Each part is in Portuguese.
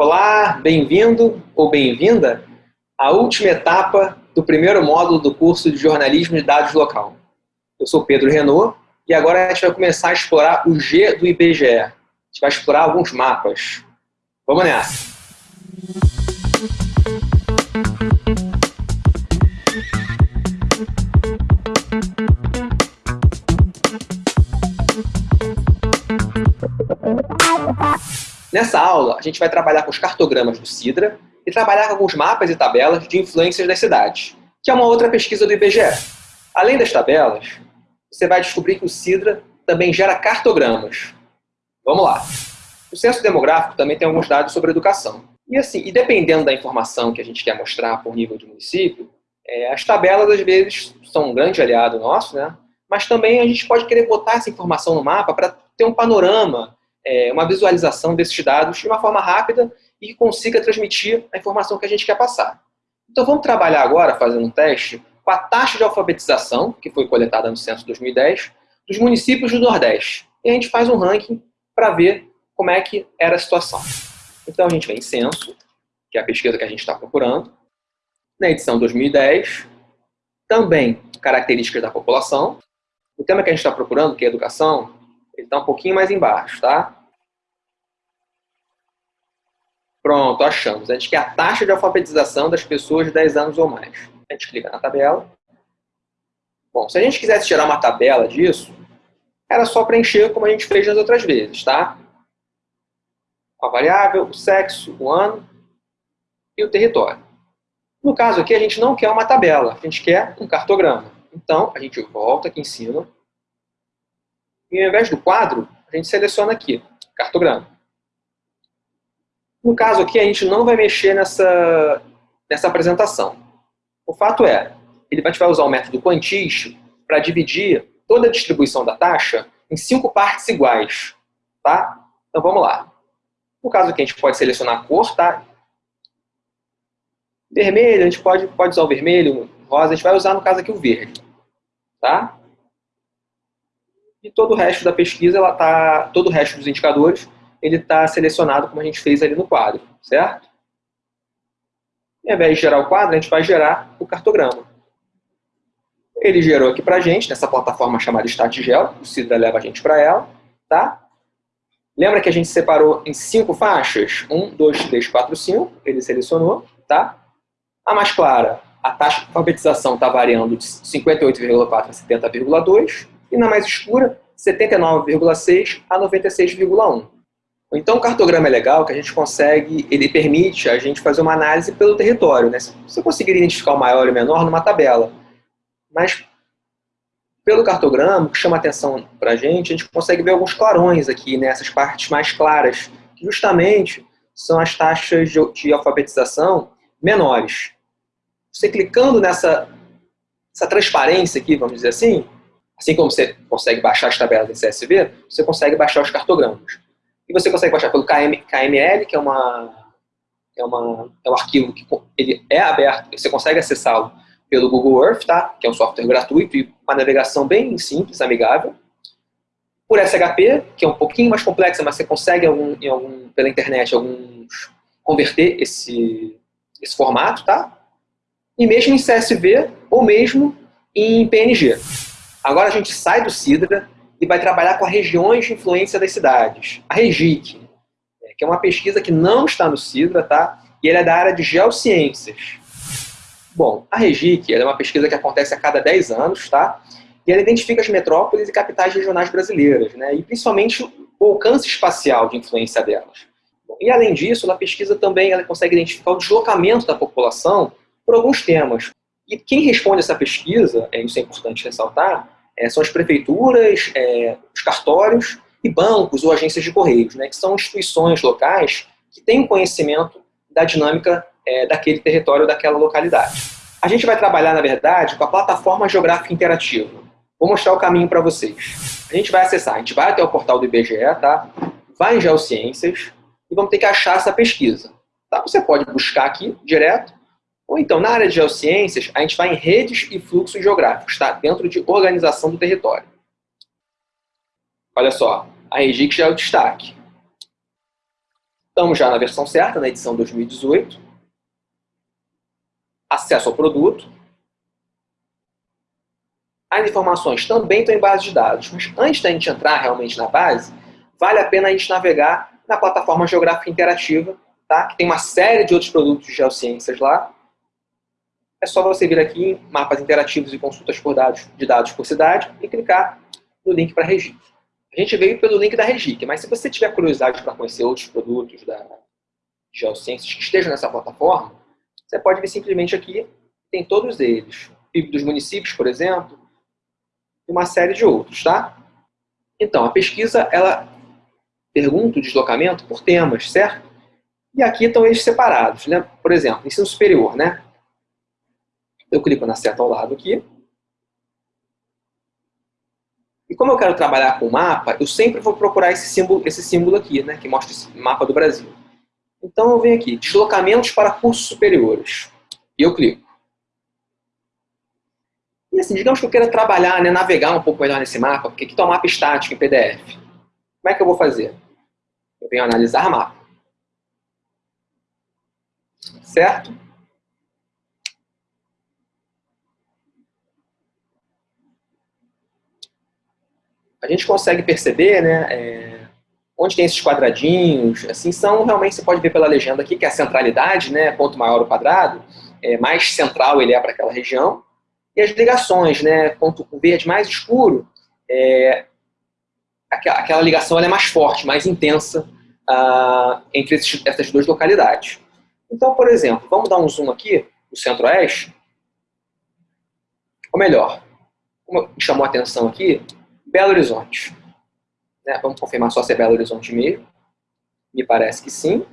Olá, bem-vindo ou bem-vinda à última etapa do primeiro módulo do curso de Jornalismo de Dados Local. Eu sou Pedro Renault e agora a gente vai começar a explorar o G do IBGE. A gente vai explorar alguns mapas. Vamos nessa! Nessa aula, a gente vai trabalhar com os cartogramas do Sidra e trabalhar com alguns mapas e tabelas de influências das cidades, que é uma outra pesquisa do IBGE. Além das tabelas, você vai descobrir que o Sidra também gera cartogramas. Vamos lá. O censo demográfico também tem alguns dados sobre educação. E assim, e dependendo da informação que a gente quer mostrar por nível de município, é, as tabelas às vezes são um grande aliado nosso, né? mas também a gente pode querer botar essa informação no mapa para ter um panorama é, uma visualização desses dados de uma forma rápida e que consiga transmitir a informação que a gente quer passar. Então vamos trabalhar agora, fazendo um teste, com a taxa de alfabetização, que foi coletada no censo 2010, dos municípios do Nordeste. E a gente faz um ranking para ver como é que era a situação. Então a gente vem em censo, que é a pesquisa que a gente está procurando, na edição 2010, também características da população. O tema que a gente está procurando, que é educação, ele está um pouquinho mais embaixo, tá? Pronto, achamos. A gente quer a taxa de alfabetização das pessoas de 10 anos ou mais. A gente clica na tabela. Bom, se a gente quisesse tirar uma tabela disso, era só preencher como a gente fez nas outras vezes, tá? A variável, o sexo, o ano e o território. No caso aqui, a gente não quer uma tabela, a gente quer um cartograma. Então, a gente volta aqui em cima. E ao invés do quadro, a gente seleciona aqui, cartograma. No caso aqui, a gente não vai mexer nessa, nessa apresentação. O fato é, ele vai, usar o método quantis para dividir toda a distribuição da taxa em cinco partes iguais. Tá? Então vamos lá. No caso aqui, a gente pode selecionar a cor, tá? Vermelho, a gente pode, pode usar o vermelho, rosa, a gente vai usar no caso aqui o verde. Tá? E todo o resto da pesquisa, ela tá, todo o resto dos indicadores ele está selecionado como a gente fez ali no quadro, certo? E ao invés de gerar o quadro, a gente vai gerar o cartograma. Ele gerou aqui para a gente, nessa plataforma chamada StatGel, o Cidra leva a gente para ela, tá? Lembra que a gente separou em cinco faixas? Um, dois, três, quatro, cinco. Ele selecionou, tá? A mais clara, a taxa de alfabetização está variando de 58,4 a 70,2. E na mais escura, 79,6 a 96,1. Então o cartograma é legal que a gente consegue, ele permite a gente fazer uma análise pelo território. Né? Você conseguir identificar o maior e o menor numa tabela. Mas pelo cartograma, o que chama atenção para a gente, a gente consegue ver alguns clarões aqui, nessas né? partes mais claras, que justamente são as taxas de, de alfabetização menores. Você clicando nessa essa transparência aqui, vamos dizer assim, assim como você consegue baixar as tabelas em CSV, você consegue baixar os cartogramas. E você consegue baixar pelo KM, KML, que é, uma, é, uma, é um arquivo que ele é aberto, você consegue acessá-lo pelo Google Earth, tá? que é um software gratuito e uma navegação bem simples, amigável. Por SHP, que é um pouquinho mais complexa, mas você consegue algum, em algum, pela internet alguns, converter esse, esse formato, tá? E mesmo em CSV ou mesmo em PNG. Agora a gente sai do Sidra e vai trabalhar com as regiões de influência das cidades. A REGIC, né, que é uma pesquisa que não está no CIDRA, tá? e ela é da área de geociências. Bom, a REGIC é uma pesquisa que acontece a cada 10 anos, tá? e ela identifica as metrópoles e capitais regionais brasileiras, né? e principalmente o alcance espacial de influência delas. E além disso, na pesquisa também ela consegue identificar o deslocamento da população por alguns temas. E quem responde essa pesquisa, é, isso é importante ressaltar, é, são as prefeituras, é, os cartórios e bancos ou agências de correios, né, que são instituições locais que têm conhecimento da dinâmica é, daquele território, daquela localidade. A gente vai trabalhar, na verdade, com a plataforma geográfica interativa. Vou mostrar o caminho para vocês. A gente vai acessar, a gente vai até o portal do IBGE, tá? vai em Geociências e vamos ter que achar essa pesquisa. Tá? Você pode buscar aqui direto, ou então, na área de geociências, a gente vai em redes e fluxos geográficos, tá? dentro de organização do território. Olha só, a REGIC já é o destaque. Estamos já na versão certa, na edição 2018. Acesso ao produto. As informações também estão em base de dados, mas antes da gente entrar realmente na base, vale a pena a gente navegar na plataforma geográfica interativa, tá? que tem uma série de outros produtos de geociências lá. É só você vir aqui em mapas interativos e consultas por dados, de dados por cidade e clicar no link para Regic. A gente veio pelo link da Regic, mas se você tiver curiosidade para conhecer outros produtos da Geociências que estejam nessa plataforma, você pode vir simplesmente aqui, tem todos eles. PIB dos municípios, por exemplo, e uma série de outros, tá? Então, a pesquisa, ela pergunta o deslocamento por temas, certo? E aqui estão eles separados, né? Por exemplo, ensino superior, né? Eu clico na seta ao lado aqui, e como eu quero trabalhar com mapa, eu sempre vou procurar esse símbolo, esse símbolo aqui, né, que mostra esse mapa do Brasil. Então eu venho aqui, deslocamentos para cursos superiores. E eu clico. E assim, digamos que eu queira trabalhar, né, navegar um pouco melhor nesse mapa, porque aqui está um mapa estático em PDF. Como é que eu vou fazer? Eu venho analisar mapa. Certo? A gente consegue perceber, né, é, onde tem esses quadradinhos, assim, são realmente, você pode ver pela legenda aqui, que é a centralidade, né, quanto maior o quadrado, é, mais central ele é para aquela região, e as ligações, né, quanto o verde mais escuro, é, aquela, aquela ligação é mais forte, mais intensa ah, entre esses, essas duas localidades. Então, por exemplo, vamos dar um zoom aqui no centro-oeste, ou melhor, como me chamou a atenção aqui, Belo Horizonte. Né? Vamos confirmar só se é Belo Horizonte mesmo. Me parece que sim.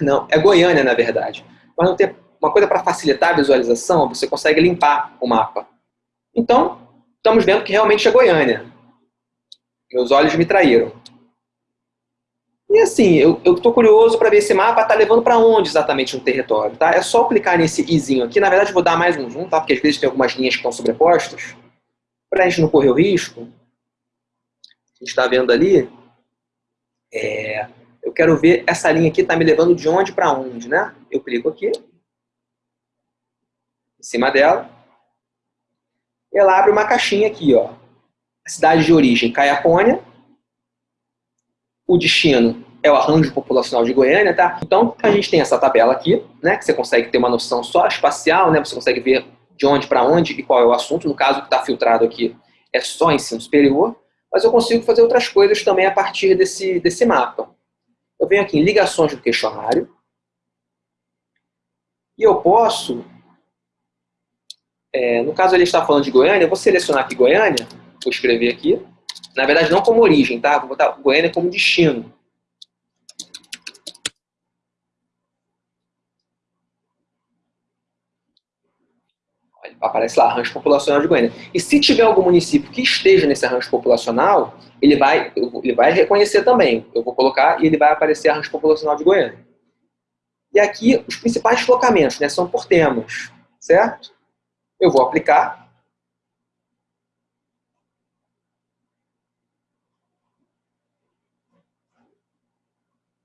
Não, é Goiânia, na verdade. Mas não tem uma coisa para facilitar a visualização, você consegue limpar o mapa. Então, estamos vendo que realmente é Goiânia. Meus olhos me traíram. E assim, eu estou curioso para ver esse mapa está levando para onde exatamente no território. Tá? É só clicar nesse izinho aqui. Na verdade, vou dar mais um zoom, tá? porque às vezes tem algumas linhas que estão sobrepostas para a gente não correr o risco, a gente está vendo ali, é, eu quero ver essa linha aqui está me levando de onde para onde, né? Eu clico aqui, em cima dela, e ela abre uma caixinha aqui, ó. A cidade de origem, Caiapônia, o destino é o arranjo populacional de Goiânia, tá? Então, a gente tem essa tabela aqui, né, que você consegue ter uma noção só espacial, né, você consegue ver de onde para onde e qual é o assunto. No caso que está filtrado aqui é só ensino superior, mas eu consigo fazer outras coisas também a partir desse, desse mapa. Eu venho aqui em ligações do questionário e eu posso, é, no caso ele está falando de Goiânia, eu vou selecionar aqui Goiânia, vou escrever aqui, na verdade não como origem, tá? Vou botar Goiânia como destino. Aparece lá, arranjo populacional de Goiânia. E se tiver algum município que esteja nesse arranjo populacional, ele vai, ele vai reconhecer também. Eu vou colocar e ele vai aparecer arranjo populacional de Goiânia. E aqui, os principais deslocamentos, né, são por temas, certo? Eu vou aplicar.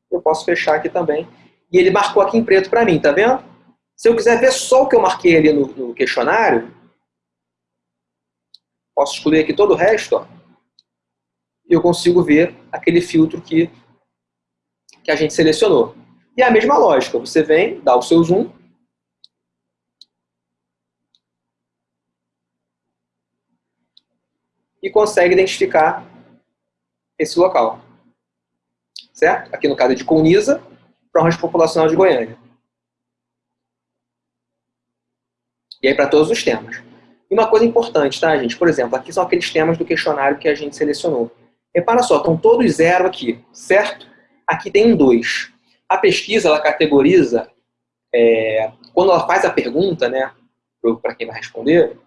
Eu posso fechar aqui também. E ele marcou aqui em preto para mim, tá vendo? Se eu quiser ver só o que eu marquei ali no, no questionário, posso excluir aqui todo o resto, ó, e eu consigo ver aquele filtro que, que a gente selecionou. E é a mesma lógica, você vem, dá o seu zoom, e consegue identificar esse local. Certo? Aqui no caso é de Colniza, para rancho populacional de Goiânia. E aí para todos os temas. E uma coisa importante, tá, gente? Por exemplo, aqui são aqueles temas do questionário que a gente selecionou. Repara só, estão todos zero aqui, certo? Aqui tem um dois. A pesquisa, ela categoriza, é, quando ela faz a pergunta, né, para quem vai responder,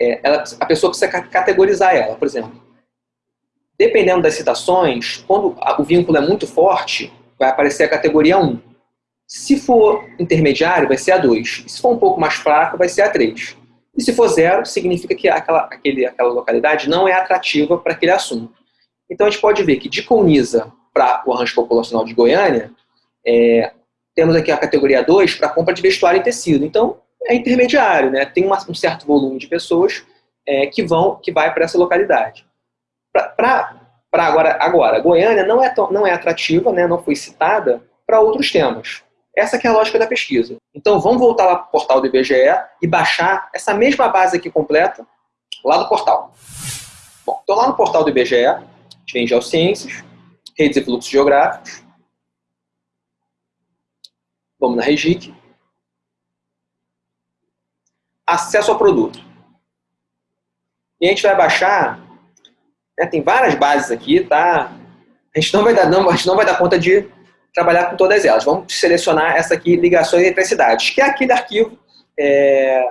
é, ela, a pessoa precisa categorizar ela, por exemplo. Dependendo das citações, quando o vínculo é muito forte, vai aparecer a categoria 1. Se for intermediário, vai ser A2. Se for um pouco mais fraco, vai ser A3. E se for zero, significa que aquela, aquele, aquela localidade não é atrativa para aquele assunto. Então a gente pode ver que de Colniza para o arranjo populacional de Goiânia, é, temos aqui a categoria 2 para compra de vestuário e tecido. Então, é intermediário, né? tem uma, um certo volume de pessoas é, que vão, que vai para essa localidade. Para agora, agora, Goiânia não é, tão, não é atrativa, né? não foi citada para outros temas. Essa é a lógica da pesquisa. Então, vamos voltar lá para o portal do IBGE e baixar essa mesma base aqui completa lá do portal. Bom, estou lá no portal do IBGE, a gente Geociências, Redes e Fluxos Geográficos, Vamos na Regic. Acesso ao produto. E a gente vai baixar, né, tem várias bases aqui, tá? A gente não vai dar, não, a gente não vai dar conta de trabalhar com todas elas. Vamos selecionar essa aqui, ligações entre as cidades, que é aquele arquivo é,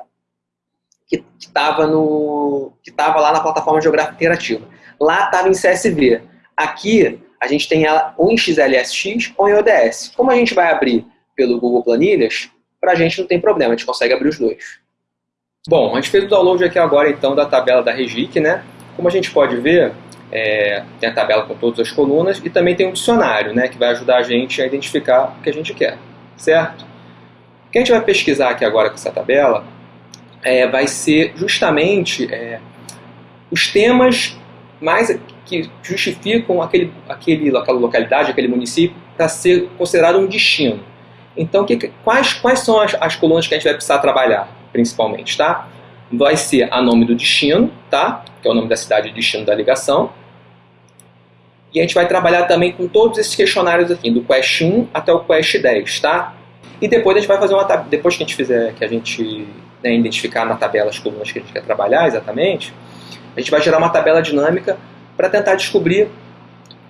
que estava lá na plataforma geográfica interativa. Lá estava em CSV. Aqui a gente tem ela ou em XLSX ou em ODS. Como a gente vai abrir pelo Google Planilhas, para a gente não tem problema, a gente consegue abrir os dois. Bom, a gente fez o download aqui agora então da tabela da Regic, né? Como a gente pode ver, é, tem a tabela com todas as colunas e também tem um dicionário, né? Que vai ajudar a gente a identificar o que a gente quer, certo? O que a gente vai pesquisar aqui agora com essa tabela é, vai ser justamente é, os temas mais que justificam aquele, aquele, aquela localidade, aquele município para ser considerado um destino. Então, que, quais, quais são as, as colunas que a gente vai precisar trabalhar, principalmente, tá? Vai ser a nome do destino, tá? Que é o nome da cidade de destino da ligação. E a gente vai trabalhar também com todos esses questionários aqui, do Quest 1 até o Quest 10, tá? E depois a gente vai fazer uma depois que a gente fizer, que a gente né, identificar na tabela as colunas que a gente quer trabalhar exatamente, a gente vai gerar uma tabela dinâmica para tentar descobrir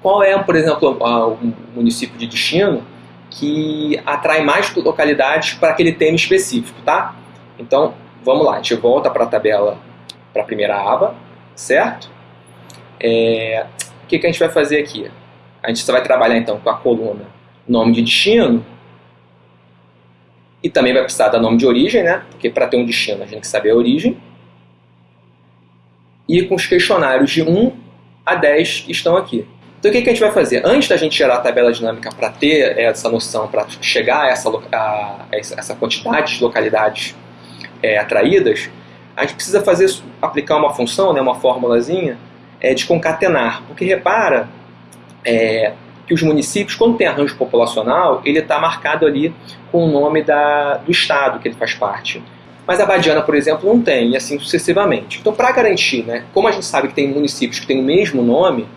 qual é, por exemplo, o município de destino que atrai mais localidades para aquele tema específico, tá? Então, vamos lá, a gente volta para a tabela, para a primeira aba, certo? É, o que, que a gente vai fazer aqui? A gente vai trabalhar então com a coluna nome de destino e também vai precisar da nome de origem, né? Porque para ter um destino a gente tem que saber a origem. E com os questionários de 1 a 10 que estão aqui. Então o que, que a gente vai fazer? Antes da gente gerar a tabela dinâmica para ter essa noção, para chegar a essa, a, essa quantidade de localidades é, atraídas, a gente precisa fazer aplicar uma função, né, uma formulazinha é, de concatenar. Porque repara é, que os municípios, quando tem arranjo populacional, ele está marcado ali com o nome da, do estado que ele faz parte. Mas a Badiana, por exemplo, não tem, e assim sucessivamente. Então, para garantir, né, como a gente sabe que tem municípios que têm o mesmo nome,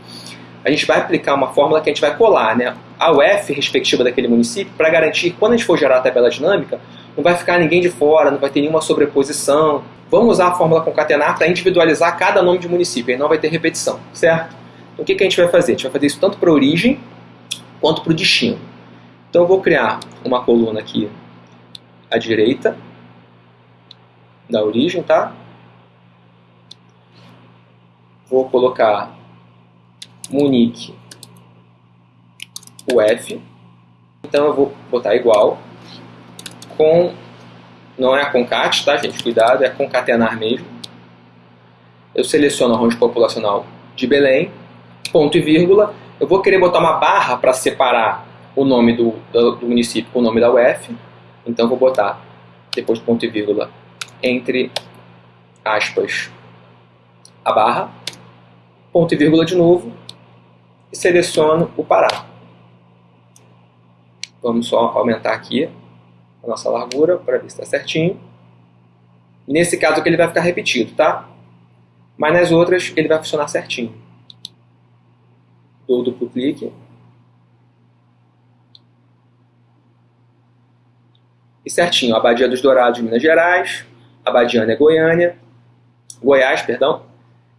a gente vai aplicar uma fórmula que a gente vai colar né, a UF respectiva daquele município para garantir quando a gente for gerar a tabela dinâmica, não vai ficar ninguém de fora, não vai ter nenhuma sobreposição. Vamos usar a fórmula concatenar para individualizar cada nome de município, aí não vai ter repetição, certo? Então o que, que a gente vai fazer? A gente vai fazer isso tanto para a origem quanto para o destino. Então eu vou criar uma coluna aqui à direita da origem, tá? Vou colocar Munique UF. Então eu vou botar igual com, não é a concat, tá gente? Cuidado, é concatenar mesmo. Eu seleciono a range populacional de Belém, ponto e vírgula. Eu vou querer botar uma barra para separar o nome do, do, do, município com o nome da UF. Então vou botar, depois do ponto e vírgula, entre aspas, a barra, ponto e vírgula de novo, e seleciono o Pará. Vamos só aumentar aqui nossa largura para ver se está certinho. Nesse caso aqui ele vai ficar repetido, tá? Mas nas outras ele vai funcionar certinho. Dou duplo clique. E certinho, Abadia dos Dourados, Minas Gerais, Abadiana é Goiânia, Goiás, perdão.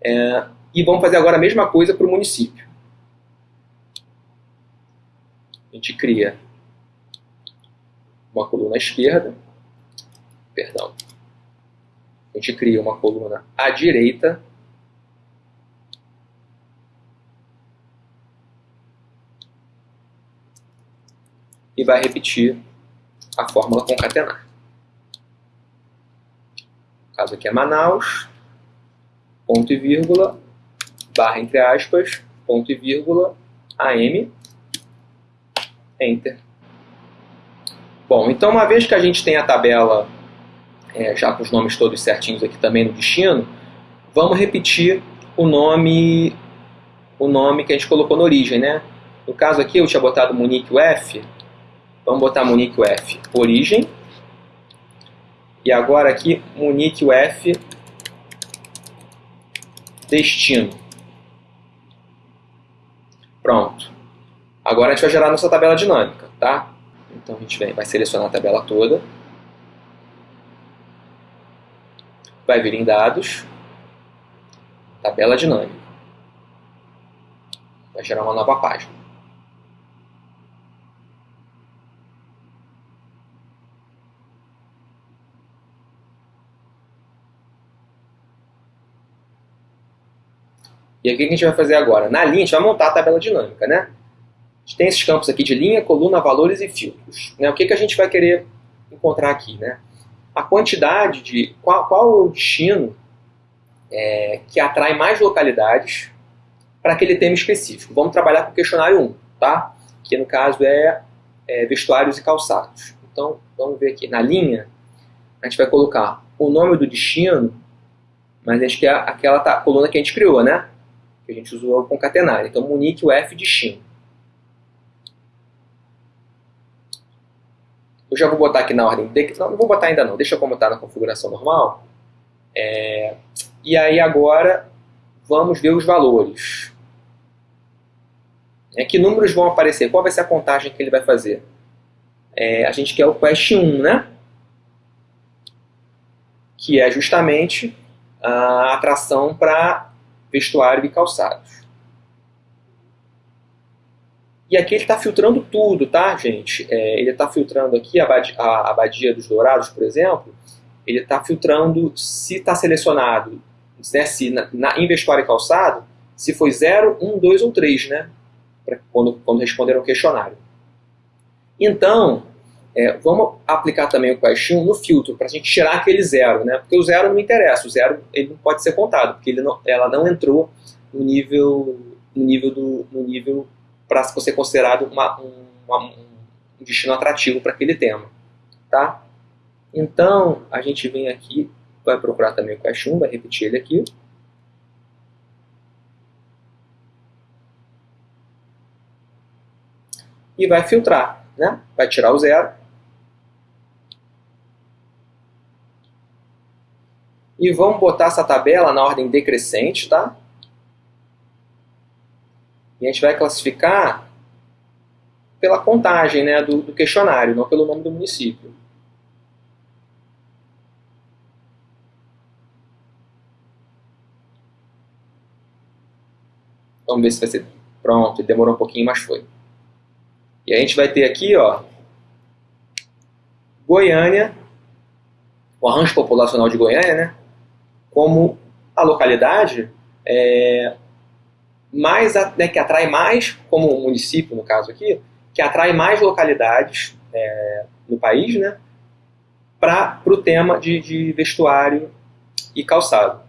É, e vamos fazer agora a mesma coisa para o município. a gente cria uma coluna à esquerda, perdão, a gente cria uma coluna à direita, e vai repetir a fórmula concatenar. No caso aqui é Manaus, ponto e vírgula, barra entre aspas, ponto e vírgula, AM, Enter. Bom, então uma vez que a gente tem a tabela é, já com os nomes todos certinhos aqui também no destino, vamos repetir o nome o nome que a gente colocou na origem, né? No caso aqui eu tinha botado Munique UF, vamos botar Munique UF origem, e agora aqui Munique UF destino. Pronto. Agora a gente vai gerar nossa tabela dinâmica, tá? Então a gente vem, vai selecionar a tabela toda. Vai vir em dados, tabela dinâmica. Vai gerar uma nova página. E aí, o que a gente vai fazer agora? Na linha, a gente vai montar a tabela dinâmica, né? Gente tem esses campos aqui de linha, coluna, valores e filtros. Né? O que, que a gente vai querer encontrar aqui, né? A quantidade de... Qual, qual o destino é, que atrai mais localidades para aquele tema específico. Vamos trabalhar com o questionário 1, tá? Que no caso é, é vestuários e calçados. Então, vamos ver aqui. Na linha, a gente vai colocar o nome do destino, mas acho que é aquela tá, coluna que a gente criou, né? que a gente usou o concatenar. Então, Munique UF destino. Eu já vou botar aqui na ordem de... Não, não vou botar ainda não, deixa como está na configuração normal. É... E aí agora vamos ver os valores. É, que números vão aparecer? Qual vai ser a contagem que ele vai fazer? É, a gente quer o Quest 1, né? Que é justamente a atração para vestuário e calçados. E aqui ele está filtrando tudo, tá, gente? É, ele está filtrando aqui a abadia, a dos dourados, por exemplo, ele está filtrando se está selecionado, né, se na, na, em vestuário e calçado, se foi 0, 1, 2 ou 3, né? Quando, quando responderam o questionário. Então, é, vamos aplicar também o question no filtro, para a gente tirar aquele zero, né? Porque o zero não interessa, o zero ele não pode ser contado, porque não, ela não entrou no nível, no nível, do, no nível para ser considerado uma, uma, um destino atrativo para aquele tema, tá? Então, a gente vem aqui, vai procurar também o question, vai repetir ele aqui. E vai filtrar, né? Vai tirar o zero E vamos botar essa tabela na ordem decrescente, tá? E a gente vai classificar pela contagem né, do, do questionário, não pelo nome do município. Vamos ver se vai ser... Pronto, demorou um pouquinho, mas foi. E a gente vai ter aqui, ó, Goiânia, o arranjo populacional de Goiânia, né? como a localidade é, mais, né, que atrai mais, como o município no caso aqui, que atrai mais localidades é, no país, né, para o tema de, de vestuário e calçado.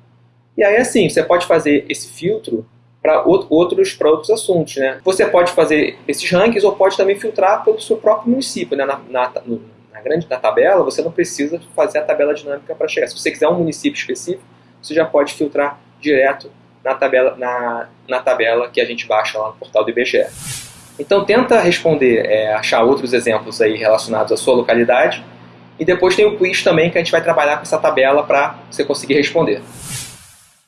E aí assim, você pode fazer esse filtro para outros, outros assuntos. Né? Você pode fazer esses rankings ou pode também filtrar pelo seu próprio município. Né? Na, na, na grande na tabela, você não precisa fazer a tabela dinâmica para chegar. Se você quiser um município específico, você já pode filtrar direto na tabela, na, na tabela que a gente baixa lá no portal do IBGE. Então tenta responder, é, achar outros exemplos aí relacionados à sua localidade e depois tem o quiz também que a gente vai trabalhar com essa tabela para você conseguir responder.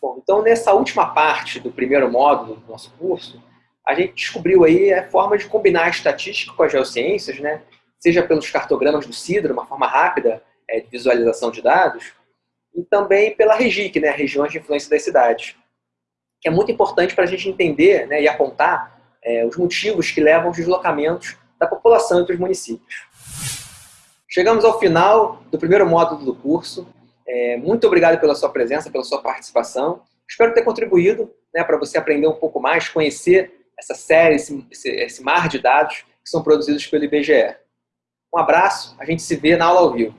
Bom, então nessa última parte do primeiro módulo do nosso curso, a gente descobriu aí a forma de combinar a estatística com as geociências, né? seja pelos cartogramas do CIDRA, uma forma rápida é, de visualização de dados, e também pela REGIC, né, Regiões de Influência das Cidades, que é muito importante para a gente entender né, e apontar é, os motivos que levam aos deslocamentos da população entre os municípios. Chegamos ao final do primeiro módulo do curso. É, muito obrigado pela sua presença, pela sua participação. Espero ter contribuído né, para você aprender um pouco mais, conhecer essa série, esse, esse, esse mar de dados que são produzidos pelo IBGE. Um abraço, a gente se vê na aula ao vivo.